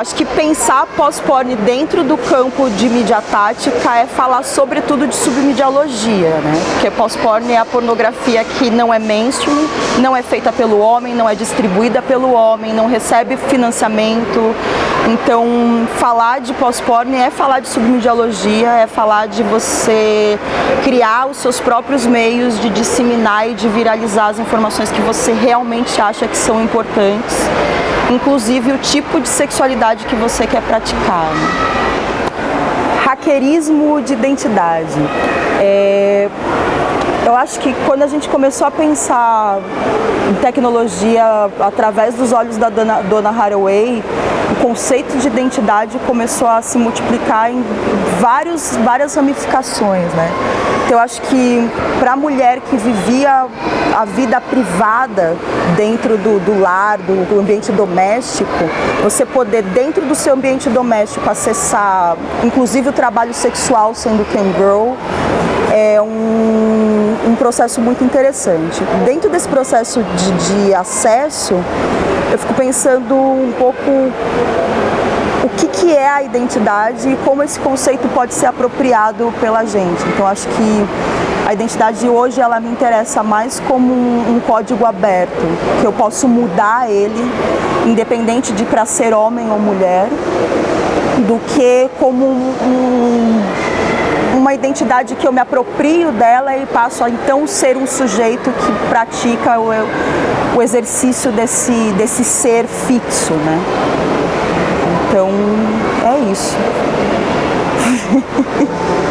Acho que pensar pós-porn dentro do campo de mídia tática é falar sobretudo de submediologia, né? Porque pós-porn é a pornografia que não é mainstream, não é feita pelo homem, não é distribuída pelo homem, não recebe financiamento. Então, falar de pós-porn é falar de submediologia, é falar de você criar os seus próprios meios de disseminar e de viralizar as informações que você realmente acha que são importantes inclusive o tipo de sexualidade que você quer praticar. Né? Hackerismo de identidade. É, eu acho que quando a gente começou a pensar em tecnologia através dos olhos da dona, dona Haraway, o conceito de identidade começou a se multiplicar em vários, várias ramificações. Né? Então eu acho que para a mulher que vivia a vida privada dentro do, do lar, do, do, ambiente doméstico, você poder dentro do seu ambiente doméstico acessar inclusive o trabalho sexual sendo Cam Girl, é um, um processo muito interessante. Dentro desse processo de, de acesso, eu fico pensando um pouco o que, que é a identidade e como esse conceito pode ser apropriado pela gente. Então acho que a identidade hoje ela me interessa mais como um, um código aberto, que eu posso mudar ele, independente de para ser homem ou mulher, do que como um, identidade que eu me aproprio dela e passo a então ser um sujeito que pratica o, o exercício desse, desse ser fixo, né? Então, é isso.